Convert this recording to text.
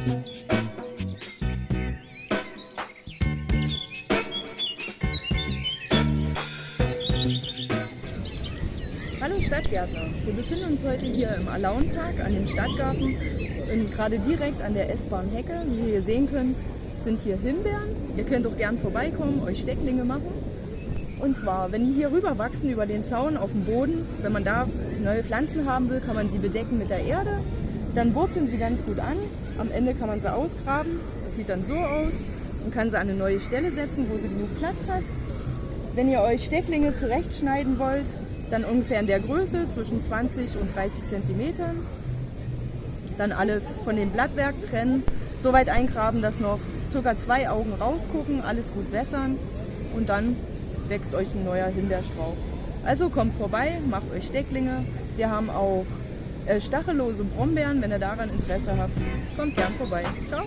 Hallo Stadtgärtner, wir befinden uns heute hier im Alaunpark an dem Stadtgarten und gerade direkt an der S-Bahn Hecke. Wie ihr hier sehen könnt, sind hier Himbeeren. Ihr könnt auch gern vorbeikommen, euch Stecklinge machen. Und zwar, wenn die hier rüber wachsen über den Zaun auf dem Boden, wenn man da neue Pflanzen haben will, kann man sie bedecken mit der Erde. Dann wurzeln sie ganz gut an. Am Ende kann man sie ausgraben. Das sieht dann so aus und kann sie an eine neue Stelle setzen, wo sie genug Platz hat. Wenn ihr euch Stecklinge zurechtschneiden wollt, dann ungefähr in der Größe zwischen 20 und 30 Zentimetern. Dann alles von dem Blattwerk trennen, so weit eingraben, dass noch ca. zwei Augen rausgucken, alles gut wässern und dann wächst euch ein neuer Himbeerstrauch. Also kommt vorbei, macht euch Stecklinge. Wir haben auch äh, stachellose Brombeeren, wenn ihr daran Interesse habt. Kommt gern vorbei. Ciao!